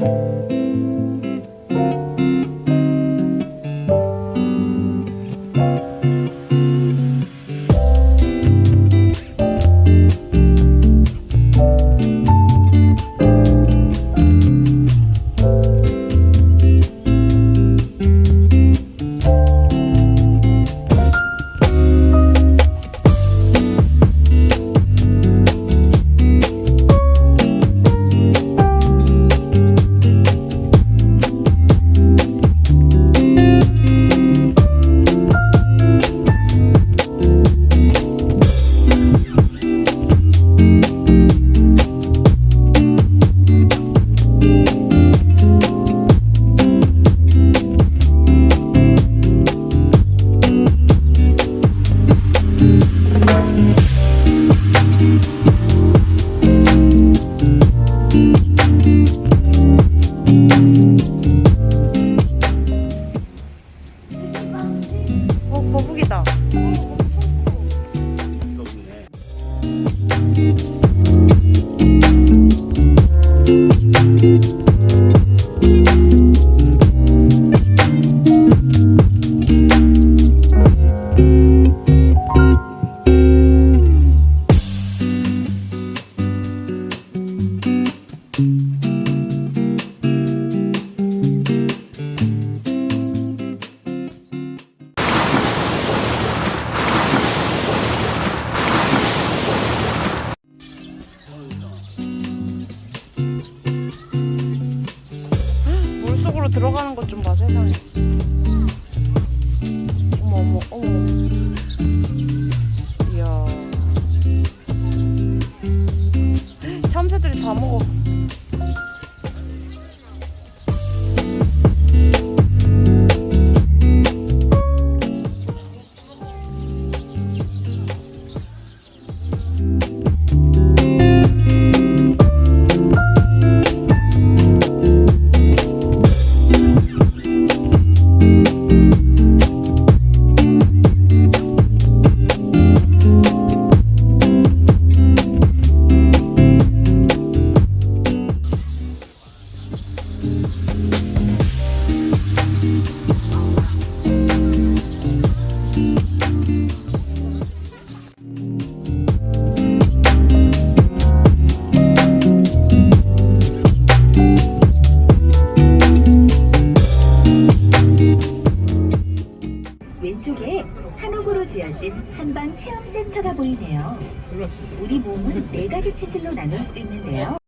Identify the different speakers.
Speaker 1: 어 들어가는 것 좀 봐 세상에.
Speaker 2: 체험센터가 보이네요. 우리 몸은 네 가지 체질로 나눌 수 있는데요.